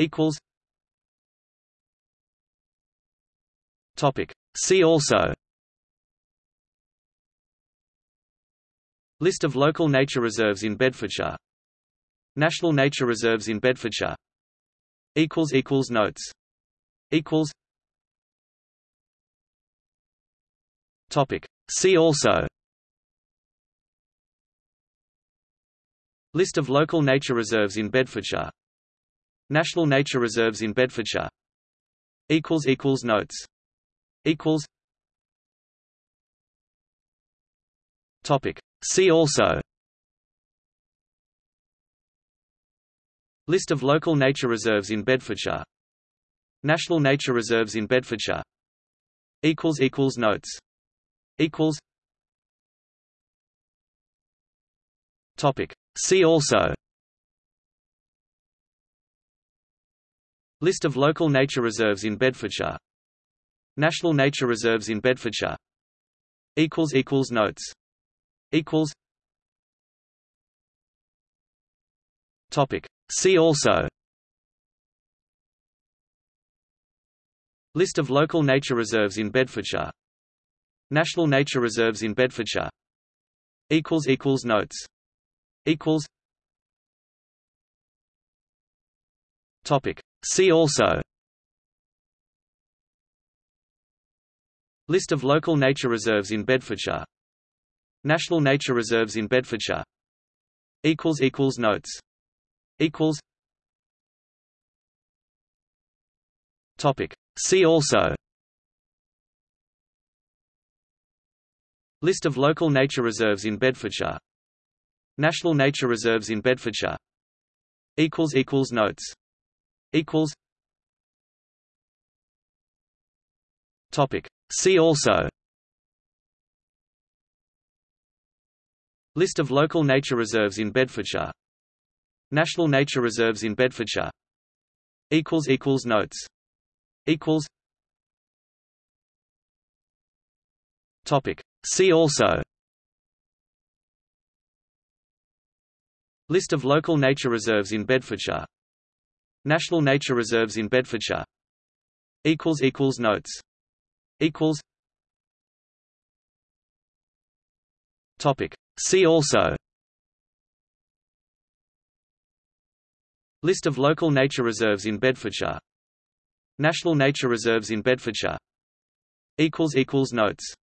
equals Topic See also List of local nature reserves in Bedfordshire National nature reserves in Bedfordshire equals equals notes equals Topic See also List of local nature reserves in Bedfordshire National nature reserves in Bedfordshire. Equals equals notes. Equals. Topic. See also. List of local nature reserves in Bedfordshire. National nature reserves in Bedfordshire. Equals equals notes. Equals. Topic. See also List of local nature reserves in Bedfordshire. National nature reserves in Bedfordshire. Equals equals notes. Equals. Topic. See also. List of local nature reserves in Bedfordshire. National nature reserves in Bedfordshire. Equals equals notes. Equals. Topic See also. List of local nature reserves in Bedfordshire. National nature reserves in Bedfordshire. Equals equals notes. Equals. Topic. See also. List of local nature reserves in Bedfordshire. National nature reserves in Bedfordshire. Equals equals notes equals Topic See also List of local nature reserves in Bedfordshire National nature reserves in Bedfordshire equals equals notes equals Topic See also List of local nature reserves in Bedfordshire National nature reserves in Bedfordshire. Equals equals notes. Equals. Topic. See also. List of local nature reserves in Bedfordshire. National nature reserves in Bedfordshire. Equals equals notes